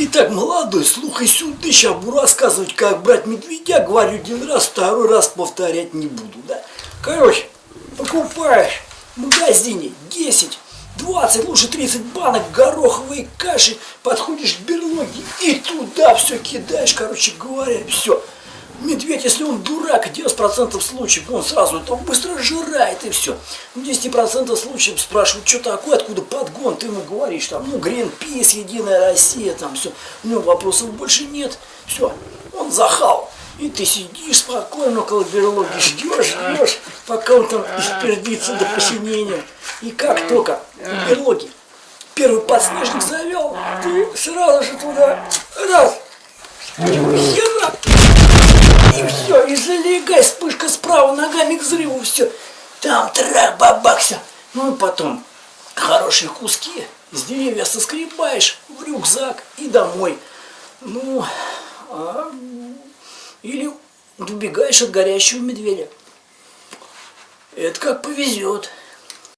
Итак, молодой, слухай сюда, сейчас буду рассказывать, как брать медведя. Говорю один раз, второй раз повторять не буду, да? Короче, покупаешь в магазине 10, 20, лучше 30 банок гороховой каши, подходишь к берлоге и туда все кидаешь, короче говоря, все. Если он дурак, 90% случаев он сразу это быстро жирает и все. 10% случаев спрашивают, что такое, откуда подгон, ты ему говоришь, там, ну, Гринпис, Единая Россия, там все. У него вопросов больше нет, все, он захал. И ты сидишь спокойно около берлоги, ждешь, ждешь, пока он там испердится до посинения. И как только? В берлоге первый подснежник завел, ты сразу же туда, раз, все, и залегай, вспышка справа, ногами к взрыву, все. Там трак, бабак, все. Ну и потом хорошие куски из деревья соскребаешь в рюкзак и домой. Ну, а, или убегаешь от горящего медведя. Это как повезет.